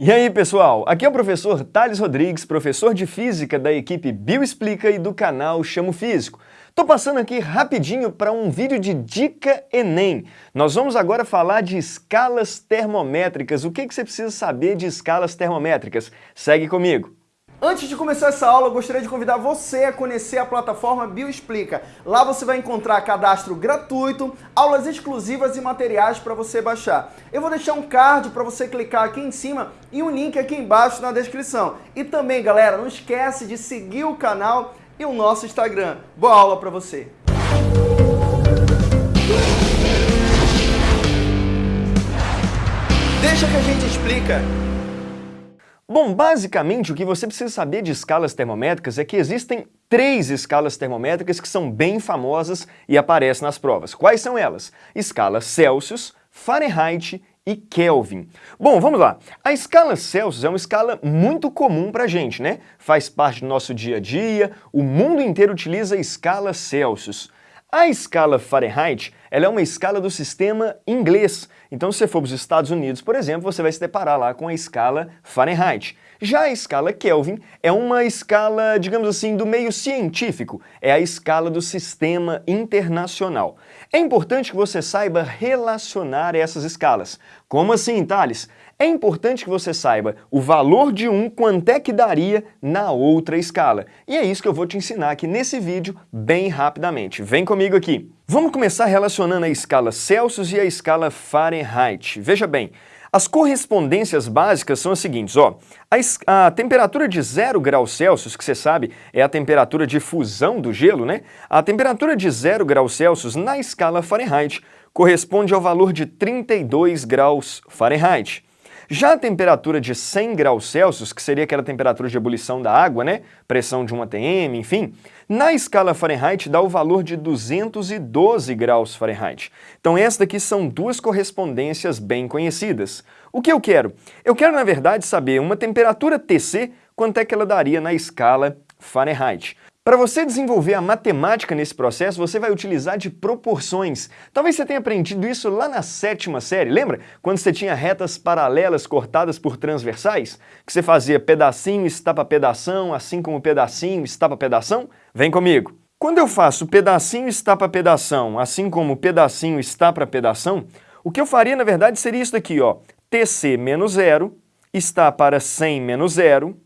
E aí pessoal, aqui é o professor Thales Rodrigues, professor de Física da equipe Bioexplica e do canal Chamo Físico. Tô passando aqui rapidinho para um vídeo de Dica Enem. Nós vamos agora falar de escalas termométricas. O que, que você precisa saber de escalas termométricas? Segue comigo! Antes de começar essa aula, eu gostaria de convidar você a conhecer a plataforma Bioexplica. Lá você vai encontrar cadastro gratuito, aulas exclusivas e materiais para você baixar. Eu vou deixar um card para você clicar aqui em cima e um link aqui embaixo na descrição. E também, galera, não esquece de seguir o canal e o nosso Instagram. Boa aula para você! Deixa que a gente explica. Bom, basicamente o que você precisa saber de escalas termométricas é que existem três escalas termométricas que são bem famosas e aparecem nas provas. Quais são elas? Escala Celsius, Fahrenheit e Kelvin. Bom, vamos lá. A escala Celsius é uma escala muito comum para a gente, né? Faz parte do nosso dia a dia, o mundo inteiro utiliza a escala Celsius. A escala Fahrenheit ela é uma escala do sistema inglês. Então, se você for para os Estados Unidos, por exemplo, você vai se deparar lá com a escala Fahrenheit. Já a escala Kelvin é uma escala, digamos assim, do meio científico. É a escala do sistema internacional. É importante que você saiba relacionar essas escalas. Como assim, Thales? É importante que você saiba o valor de um quanto é que daria na outra escala. E é isso que eu vou te ensinar aqui nesse vídeo bem rapidamente. Vem comigo aqui. Vamos começar relacionando a escala Celsius e a escala Fahrenheit. Veja bem, as correspondências básicas são as seguintes, ó. A, a, temperatura de 0 graus Celsius, que você sabe é a temperatura de fusão do gelo, né? A temperatura de 0 graus Celsius na escala Fahrenheit corresponde ao valor de 32 graus Fahrenheit. Já a temperatura de 100 graus Celsius, que seria aquela temperatura de ebulição da água, né? Pressão de 1 atm, enfim, na escala Fahrenheit dá o valor de 212 graus Fahrenheit. Então essas daqui são duas correspondências bem conhecidas. O que eu quero? Eu quero, na verdade, saber uma temperatura TC, quanto é que ela daria na escala Fahrenheit. Para você desenvolver a matemática nesse processo, você vai utilizar de proporções. Talvez você tenha aprendido isso lá na sétima série, lembra? Quando você tinha retas paralelas cortadas por transversais? Que você fazia pedacinho, estapa pedação, assim como pedacinho, estapa pedação? Vem comigo! Quando eu faço pedacinho, estapa pedação, assim como pedacinho, estapa pedação, o que eu faria, na verdade, seria isso daqui, ó. TC menos zero está para 100 menos zero,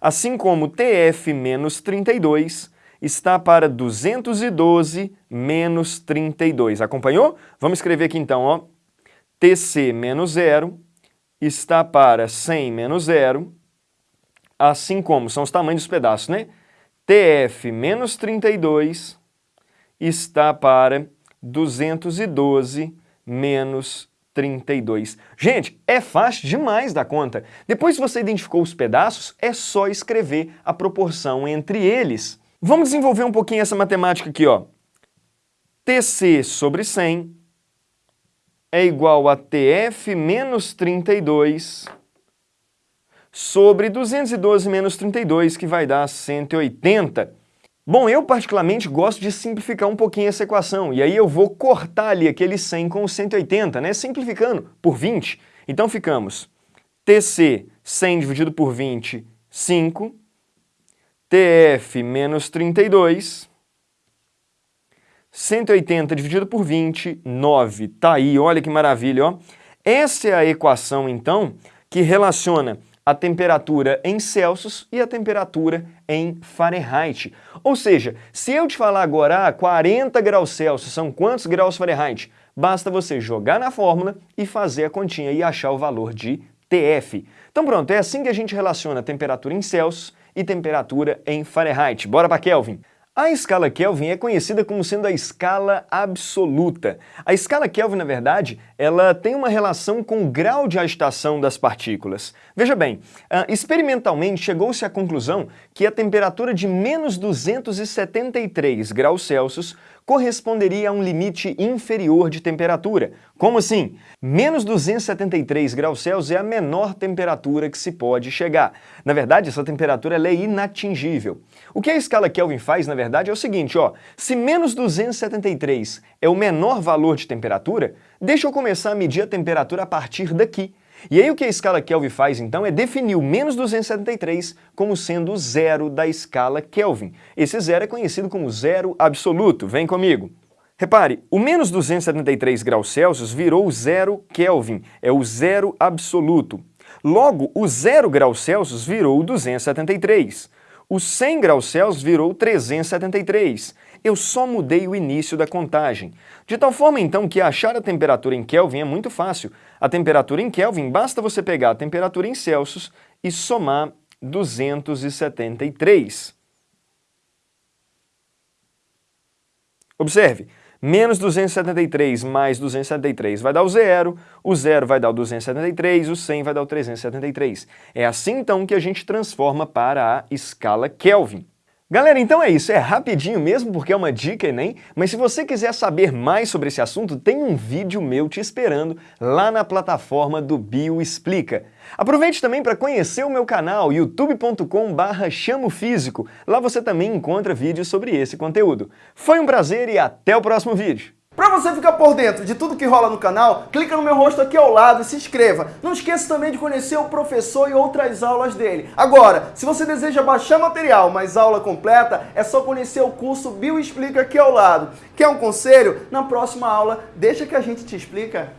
assim como TF menos 32 está para 212 menos 32. Acompanhou? Vamos escrever aqui então, ó. TC menos zero está para 100 menos zero, assim como são os tamanhos dos pedaços, né? TF menos 32 está para 212 menos 32. Gente, é fácil demais da conta. Depois que você identificou os pedaços, é só escrever a proporção entre eles. Vamos desenvolver um pouquinho essa matemática aqui, ó. TC sobre 100 é igual a TF menos 32 sobre 212 menos 32, que vai dar 180. Bom, eu particularmente gosto de simplificar um pouquinho essa equação, e aí eu vou cortar ali aquele 100 com o 180, né? Simplificando por 20. Então ficamos TC 100 dividido por 20, 5. TF menos 32. 180 dividido por 20, 9. Tá aí, olha que maravilha, ó. Essa é a equação, então, que relaciona a temperatura em Celsius e a temperatura em Fahrenheit. Ou seja, se eu te falar agora, ah, 40 graus Celsius são quantos graus Fahrenheit? Basta você jogar na fórmula e fazer a continha e achar o valor de TF. Então pronto, é assim que a gente relaciona temperatura em Celsius e temperatura em Fahrenheit. Bora para Kelvin! A escala Kelvin é conhecida como sendo a escala absoluta. A escala Kelvin, na verdade, ela tem uma relação com o grau de agitação das partículas. Veja bem, uh, experimentalmente chegou-se à conclusão que a temperatura de menos 273 graus Celsius corresponderia a um limite inferior de temperatura. Como assim? Menos 273 graus Celsius é a menor temperatura que se pode chegar. Na verdade, essa temperatura é inatingível. O que a escala Kelvin faz, na verdade, é o seguinte, ó, se menos 273 é o menor valor de temperatura, deixa eu começar a medir a temperatura a partir daqui. E aí o que a escala Kelvin faz então é definir o menos 273 como sendo o zero da escala Kelvin. Esse zero é conhecido como zero absoluto. Vem comigo. Repare, o menos 273 graus Celsius virou zero Kelvin, é o zero absoluto. Logo, o zero graus Celsius virou 273. O 100 graus Celsius virou 373. Eu só mudei o início da contagem. De tal forma, então, que achar a temperatura em Kelvin é muito fácil. A temperatura em Kelvin, basta você pegar a temperatura em Celsius e somar 273. Observe, menos 273 mais 273 vai dar o zero, o zero vai dar o 273, o 100 vai dar o 373. É assim então que a gente transforma para a escala Kelvin. Galera, então é isso, é rapidinho mesmo porque é uma dica Enem, mas se você quiser saber mais sobre esse assunto, tem um vídeo meu te esperando lá na plataforma do Bio Explica. Aproveite também para conhecer o meu canal youtube.com barra chamofísico, lá você também encontra vídeos sobre esse conteúdo. Foi um prazer e até o próximo vídeo! Para você ficar por dentro de tudo que rola no canal, clica no meu rosto aqui ao lado e se inscreva. Não esqueça também de conhecer o professor e outras aulas dele. Agora, se você deseja baixar material, mas aula completa, é só conhecer o curso Bio Explica aqui ao lado. Quer um conselho? Na próxima aula, deixa que a gente te explica.